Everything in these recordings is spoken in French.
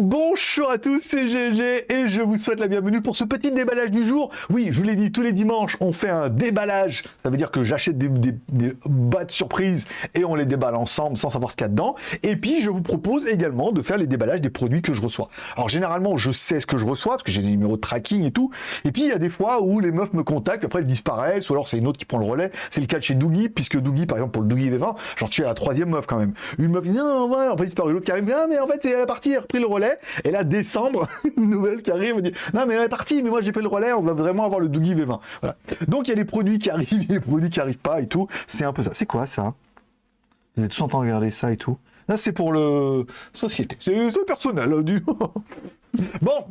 Bonjour à tous, c'est GG et je vous souhaite la bienvenue pour ce petit déballage du jour. Oui, je vous l'ai dit, tous les dimanches, on fait un déballage. Ça veut dire que j'achète des, des boîtes surprises et on les déballe ensemble sans savoir ce qu'il y a dedans. Et puis, je vous propose également de faire les déballages des produits que je reçois. Alors, généralement, je sais ce que je reçois parce que j'ai des numéros de tracking et tout. Et puis, il y a des fois où les meufs me contactent, après elles disparaissent ou alors c'est une autre qui prend le relais. C'est le cas de chez Doogie, puisque Doogie, par exemple, pour le Doogie V20, j'en suis à la troisième meuf quand même. Une meuf dit non, non, ouais, après disparu. L'autre qui arrive, ah, mais en fait, elle a repris le relais et là, décembre, une nouvelle qui arrive, Non, mais elle est partie, mais moi j'ai fait le relais, on va vraiment avoir le Doogie V20. Voilà. Donc il y a des produits qui arrivent, il des produits qui arrivent pas et tout. C'est un peu ça. C'est quoi ça? Vous êtes tous en train de regarder ça et tout? Là, c'est pour le société. C'est personnel. Du... bon,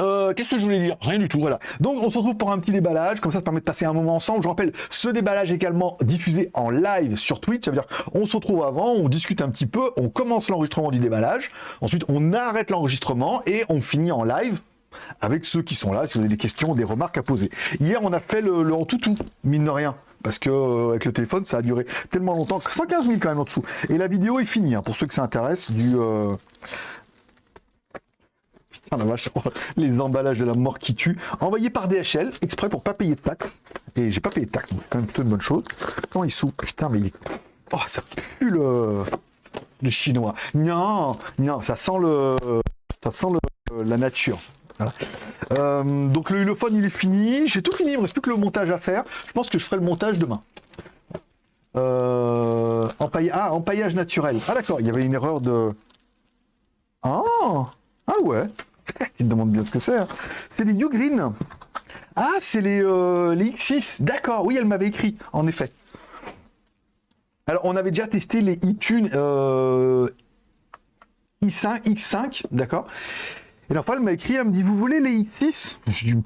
euh, Qu'est-ce que je voulais dire? Rien du tout, voilà. Donc on se retrouve pour un petit déballage, comme ça ça permet de passer un moment ensemble. Je rappelle, ce déballage est également diffusé en live sur Twitch, ça veut dire on se retrouve avant, on discute un petit peu, on commence l'enregistrement du déballage, ensuite on arrête l'enregistrement et on finit en live avec ceux qui sont là, si vous avez des questions, des remarques à poser. Hier on a fait le, le en tout tout, mine de rien. Parce que euh, avec le téléphone, ça a duré tellement longtemps, 115 000 quand même en dessous. Et la vidéo est finie, hein, pour ceux que ça intéresse, du, euh, Vache, les emballages de la mort qui tue. Envoyé par DHL, exprès pour pas payer de taxes. Et j'ai pas payé de taxes, donc c'est quand même plutôt une bonne chose. Comment il soupe? Putain, mais il... Oh, ça pue le... Les Chinois. Non, non, ça sent le... Ça sent le... la nature. Euh, donc le hulophone il est fini, j'ai tout fini, il me reste plus que le montage à faire. Je pense que je ferai le montage demain. Euh, ah, empaillage naturel. Ah d'accord, il y avait une erreur de... Oh Ah ouais Il demande bien ce que c'est. Hein. C'est les New Green. Ah, c'est les, euh, les X6. D'accord, oui, elle m'avait écrit, en effet. Alors, on avait déjà testé les iTunes euh, i5, X5, d'accord Et fois, elle m'a écrit, elle me dit, vous voulez les X6 Je dis,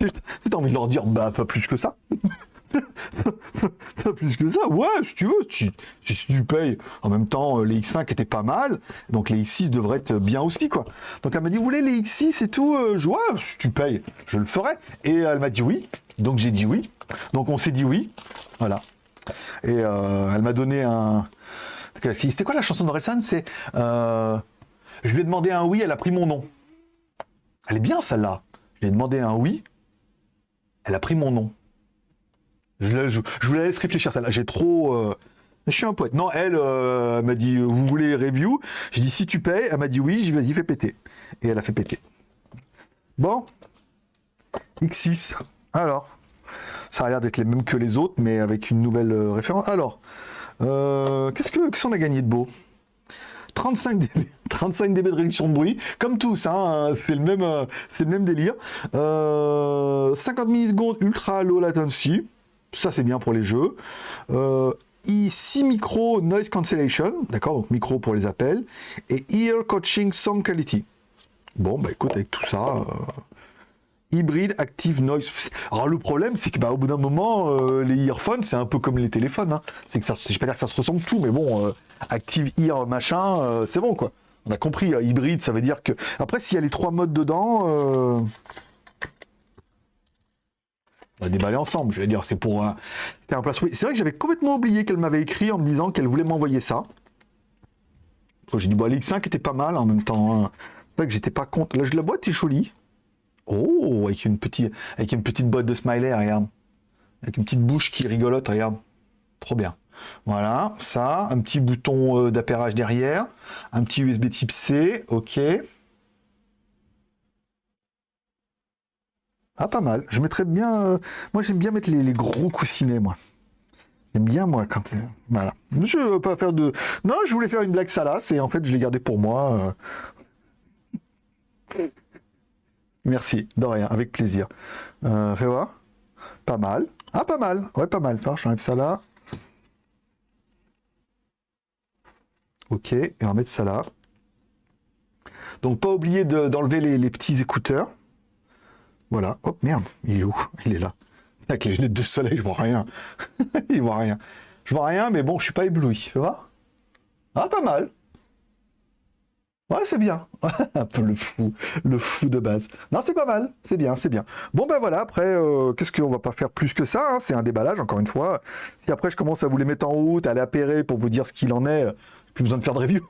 envie de leur dire, bah, pas plus que ça. Pas plus que ça. Ouais, si tu veux, si, tu payes. En même temps, les X5 étaient pas mal, donc les X6 devraient être bien aussi, quoi. Donc elle m'a dit, vous voulez les X6 et tout Je ouais, si tu payes, je le ferai. Et elle m'a dit oui, donc j'ai dit oui. Donc on s'est dit oui, voilà. Et euh, elle m'a donné un... C'était quoi la chanson d'Orelsan? C'est... Euh... Je lui ai demandé un oui, elle a pris mon nom. Elle est bien celle-là. Je lui ai demandé un oui, elle a pris mon nom. Je, je, je, vous la laisse réfléchir, celle-là. J'ai trop... Euh... Je suis un poète. Non, elle, euh, m'a dit, vous voulez review? J'ai dit, si tu payes. Elle m'a dit oui. J'ai vas-y, fais péter. Et elle a fait péter. Bon. X6. Alors. Ça a l'air d'être les mêmes que les autres, mais avec une nouvelle euh, référence. Alors. Euh, Qu'est-ce qu'on qu a gagné de beau? 35 dB, 35 dB de réduction de bruit, comme tous, hein, c'est le même, euh, c'est le même délire. 50 millisecondes ultra low latency, ça c'est bien pour les jeux. Euh, I6 micro noise cancellation, d'accord, donc micro pour les appels, et ear coaching sound quality. Bon, bah écoute, avec tout ça, euh, hybride active noise. Alors le problème, c'est que bah, au bout d'un moment, euh, les earphones, c'est un peu comme les téléphones. Hein. C'est que ça, je vais pas dire que ça se ressemble tout, mais bon, euh, active ear machin, c'est bon quoi. On a compris, hybride, ça veut dire que après, s'il y a les trois modes dedans. On va déballer ensemble, je vais dire, c'est pour un, un place. C'est vrai que j'avais complètement oublié qu'elle m'avait écrit en me disant qu'elle voulait m'envoyer ça. J'ai dit, bon, l'X5 était pas mal en même temps. Hein. C'est vrai que j'étais pas contre. Là, la boîte est jolie. Oh, avec une petite, avec une petite boîte de smiley, regarde. Avec une petite bouche qui rigolote, regarde. Trop bien. Voilà, ça, un petit bouton euh, d'appairage derrière, un petit USB type C, ok. Ah, pas mal. Je mettrais bien... Euh, moi, j'aime bien mettre les, gros coussinets, moi. J'aime bien, moi, quand... Euh, voilà. Je veux pas faire de... Non, je voulais faire une blague salace, et en fait, je l'ai gardé pour moi. Euh. Merci, de rien, avec plaisir. fais voir. Pas mal. Ah, pas mal. Ouais, pas mal. J'enlève ça là. Ok, et on va mettre ça là. Donc, pas oublier d'enlever les petits écouteurs. Voilà. Hop, merde. Il est où? Il est là. Avec les lunettes de soleil, je vois rien. il voit rien. Je vois rien, mais bon, je suis pas ébloui. Tu vois? Ah, pas mal. Ouais, c'est bien. Un peu le fou, le fou de base. Non, c'est pas mal. C'est bien, c'est bien. Bon, ben voilà, après, euh, qu'est-ce qu'on va pas faire plus que ça hein? C'est un déballage, encore une fois. Si après, je commence à vous les mettre en route, à les appairer pour vous dire ce qu'il en est, plus besoin de faire de review.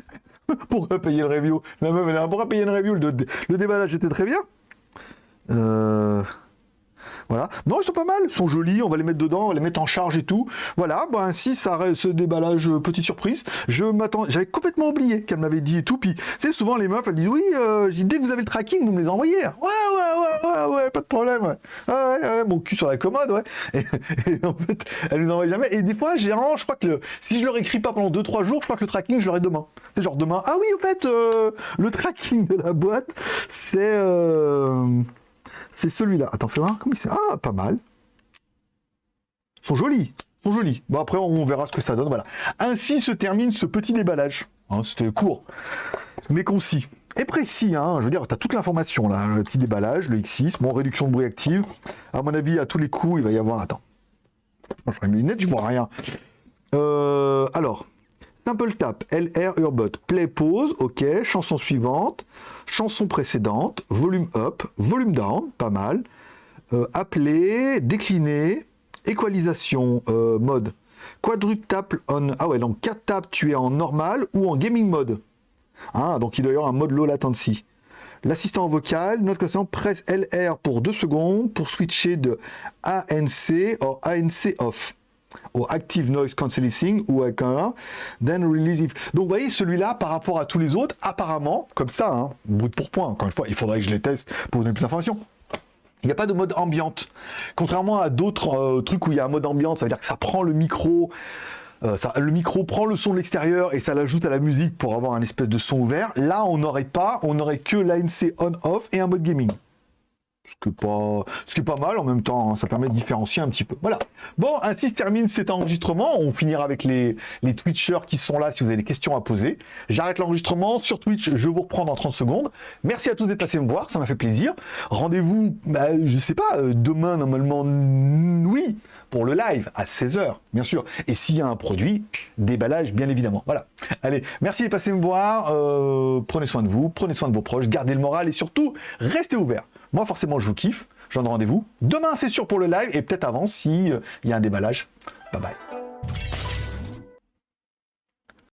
pourquoi payer le review La meuf, elle a pourquoi payer le review le déballage était très bien. Euh... Voilà. Non, ils sont pas mal, ils sont jolis, on va les mettre dedans, on va les mettre en charge et tout. Voilà, bah ainsi ça ce déballage, euh, petite surprise. Je m'attends, j'avais complètement oublié qu'elle m'avait dit et tout. Puis, c'est souvent les meufs, elles disent oui, euh, dès que vous avez le tracking, vous me les envoyez. Ouais, ouais, ouais, ouais, ouais, pas de problème. Ouais, ouais, ouais mon cul sur la commode, ouais. Et, en fait, elle nous envoie jamais. Et des fois, j'ai je crois que le, si je leur écris pas pendant 2-3 jours, je crois que le tracking, je l'aurai demain. C'est genre demain. Ah oui, en fait, euh, le tracking de la boîte, c'est c'est celui-là. Attends, fais voir. Comment il Ah, pas mal. Ils sont jolis. Ils sont jolis. Bon, après, on verra ce que ça donne. Voilà. Ainsi se termine ce petit déballage. Hein, c'était court, mais concis. Et précis, hein, je veux dire, tu toute l'information là, le petit déballage, le X6, bon, réduction de bruit active. À mon avis, à tous les coups, il va y avoir. Attends. Moi, je mes lunettes, je vois rien. Euh, alors, Simple Tap, LR Urbot, Play Pause, ok, chanson suivante, chanson précédente, volume up, volume down, pas mal, euh, appeler, décliner, équalisation, euh, mode, quadruple tap on, ah ouais, donc 4 taps tu es en normal ou en gaming mode. Ah, donc il doit y avoir un mode low latency. L'assistant vocal, notre question, presse LR pour 2 secondes pour switcher de ANC ou ANC off au Active Noise Cancelling ou avec un then release. Donc vous voyez, celui-là, par rapport à tous les autres, apparemment, comme ça, hein, brut pour point, encore une fois, il faudrait que je les teste pour donner plus d'informations. Il n'y a pas de mode ambiante. Contrairement à d'autres euh, trucs où il y a un mode ambiante, ça veut dire que ça prend le micro, euh, le micro prend le son de l'extérieur et ça l'ajoute à la musique pour avoir un espèce de son ouvert. Là, on n'aurait pas, on n'aurait que l'ANC on-off et un mode gaming ce qui pas, ce est pas mal en même temps, hein. ça permet de différencier un petit peu. Voilà. Bon, ainsi se termine cet enregistrement. On finira avec les, les Twitchers qui sont là si vous avez des questions à poser. J'arrête l'enregistrement sur Twitch, je vous reprends dans 30 secondes. Merci à tous d'être passés me voir, ça m'a fait plaisir. Rendez-vous, bah, je sais pas, euh, demain normalement, oui, pour le live à 16h, bien sûr. Et s'il y a un produit, déballage, bien évidemment. Voilà. Allez, merci d'être passés me voir. Euh, prenez soin de vous, prenez soin de vos proches, gardez le moral et surtout, restez ouverts. Moi, forcément, je vous kiffe. Je donne rendez-vous. Demain, c'est sûr pour le live et peut-être avant s'il euh, y a un déballage. Bye bye.